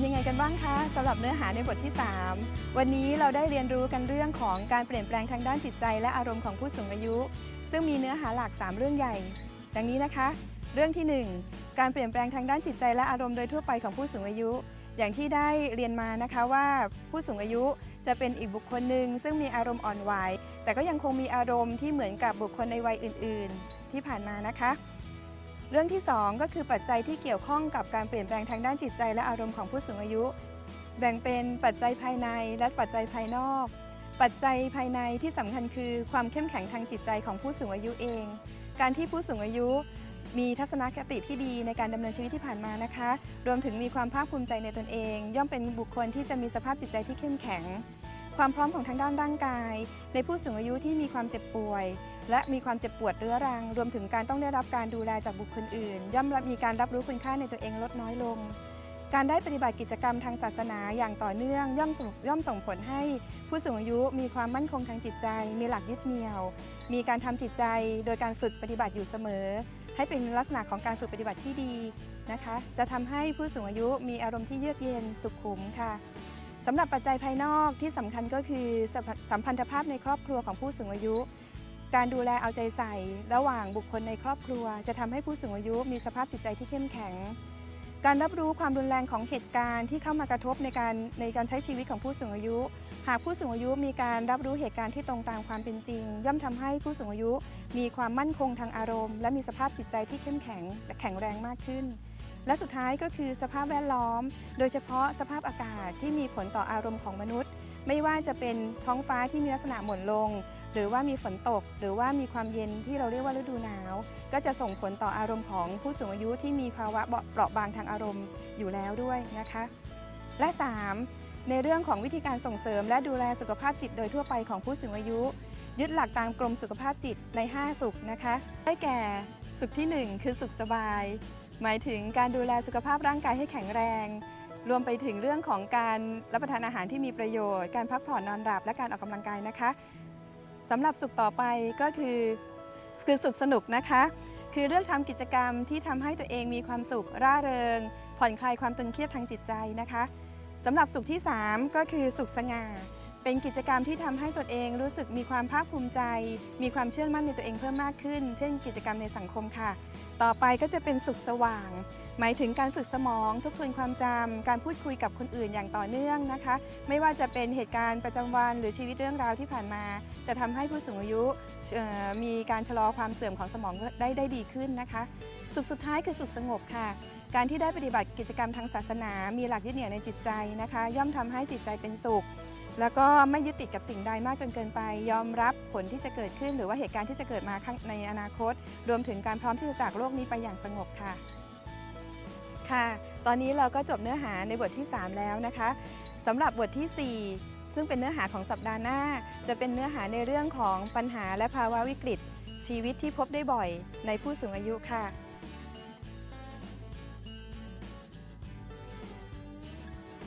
เป็นยังไงกันบ้างคะสำหรับเนื้อหาในบทที่ 3 วันนี้เราได้เรียนรู้กันเรื่องของการเปลี่ยนแปลงทางด้านจิตใจ และอารมณ์ของผู้สูงอายุ ซึ่งมีเนื้อหาหลัก 3 เรื่องใหญ่ ดังนี้นะคะ เรื่องที่ 1 การเปลี่ยนแปลงทางด้านจิตใจและอารมณ์โดยทั่วไปของผู้สูงอายุ อย่างที่ได้เรียนมานะคะว่าผู้สูงอายุจะเป็นอีกบุคคลหนึ่งซึ่งมีอารมณ์อ่อนไหวแต่ก็ยังคงมีอารมณ์ที่เหมือนกับบุคคลในวัยอื่น ๆ ที่ผ่านมานะคะ เรื่องที่ 2 ก็คือปัจจัยที่เกี่ยวข้องกับการเปลี่ยนแปลงทางด้านจิตใจและอารมณ์ของผู้สูงอายุ แบ่งเป็นปัจจัยภายในและปัจจัยภายนอก ปัจจัยภายในที่สำคัญคือความเข้มแข็งทางจิตใจของผู้สูงอายุเอง การที่ผู้สูงอายุมีทัศนคติที่ดีในการดำเนินชีวิตที่ผ่านมานะคะ รวมถึงมีความภาคภูมิใจในตนเอง ย่อมเป็นบุคคลที่จะมีสภาพจิตใจที่เข้มแข็ง ความพร้อมของทางด้านร่างกาย ในผู้สูงอายุที่มีความเจ็บป่วย และมีความเจ็บปวดเรื้อรัง รวมถึงการต้องได้รับการดูแลจากบุคคลอื่น ย่อมมีการรับรู้คุณค่าในตัวเองลดน้อยลง การได้ปฏิบัติกิจกรรมทางศาสนาอย่างต่อเนื่องย่อมส่งย่อมส่งผลให้ผู้สูงอายุมีความมั่นคงทางจิตใจ มีหลักยึดเหนี่ยว มีการทำจิตใจ โดยการฝึกปฏิบัติอยู่เสมอ ให้เป็นลักษณะของการฝึกปฏิบัติที่ดีนะคะ จะทำให้ผู้สูงอายุมีอารมณ์ที่เยือกเย็นสุขุมค่ะ สำหรับปัจจัยภายนอกที่สำคัญก็คือสัมพันธภาพในครอบครัวของผู้สูงอายุ การดูแลเอาใจใส่ ระหว่างบุคคลในครอบครัว จะทำให้ผู้สูงอายุมีสภาพจิตใจที่เข้มแข็ง การรับรู้ความรุนแรงของเหตุการณ์ที่เข้ามากระทบในการในการใช้ชีวิตของผู้สูงอายุ หากผู้สูงอายุมีการรับรู้เหตุการณ์ที่ตรงตามความเป็นจริง ย่อมทำให้ผู้สูงอายุ มีความมั่นคงทางอารมณ์ และมีสภาพจิตใจที่เข้มแข็งและแข็งแรงมากขึ้น และสุดท้ายก็คือสภาพแวดล้อม โดยเฉพาะสภาพอากาศที่มีผลต่ออารมณ์ของมนุษย์ ไม่ว่าจะเป็นท้องฟ้าที่มีลักษณะหม่นลง หรือว่ามีฝนตก หรือว่ามีความเย็นที่เราเรียกว่าฤดูหนาว ก็จะส่งผลต่ออารมณ์ของผู้สูงอายุที่มีภาวะเปราะบางทางอารมณ์อยู่แล้วด้วยนะคะ และ 3. ในเรื่องของวิธีการส่งเสริม และดูแลสุขภาพจิตโดยทั่วไปของผู้สูงอายุ ยึดหลักตามกรมสุขภาพจิตใน 5 สุขนะคะ ได้แก่สุขทีหนึ่1 คือสุขสบาย หมายถึงการดูแลสุขภาพร่างกายให้แข็งแรง รวมไปถึงเรื่องของการรับประทานอาหารที่มีประโยชน์ การพักผ่อนนอนหลับและการออกกำลังกายนะคะสำหรับสุขต่อไปก็คือคือสุขสนุกนะคะ คือเลือกทำกิจกรรมที่ทำให้ตัวเองมีความสุขร่าเริง ผ่อนคลายความตึงเครียดทางจิตใจนะคะสำหรับสุขที่ 3 ก็คือสุขสง่า เป็นกิจกรรมที่ทำให้ตนเองรู้สึกมีความภาคภูมิใจ มีความเชื่อมั่นในตัวเองเพิ่มมากขึ้น เช่น กิจกรรมในสังคมค่ะ ต่อไปก็จะเป็นสุขสว่าง หมายถึงการฝึกสมอง ทบทวนความจำการพูดคุยกับคนอื่นอย่างต่อเนื่องนะคะ ไม่ว่าจะเป็นเหตุการณ์ประจำวัน หรือชีวิตเรื่องราวที่ผ่านมา จะทำให้ผู้สูงอายุมีการชะลอความเสื่อมของสมองได้ได้ดีขึ้นนะคะ สุขสุดท้ายคือสุขสงบค่ะการที่ได้ปฏิบัติกิจกรรมทางศาสนา มีหลักยึดเหนี่ยวในจิตใจนะคะ ย่อมทำให้จิตใจเป็นสุข แล้วก็ไม่ยึดติดกับสิ่งใดมากจนเกินไป ยอมรับผลที่จะเกิดขึ้น หรือว่าเหตุการณ์ที่จะเกิดมาข้างในอนาคต รวมถึงการพร้อมที่จะจากโลกนี้ไปอย่างสงบค่ะ ค่ะ ตอนนี้เราก็จบเนื้อหาในบทที่ 3 แล้วนะคะสำหรับบทที่ 4 ซึ่งเป็นเนื้อหาของสัปดาห์หน้า จะเป็นเนื้อหาในเรื่องของปัญหาและภาวะวิกฤต ชีวิตที่พบได้บ่อยในผู้สูงอายุค่ะ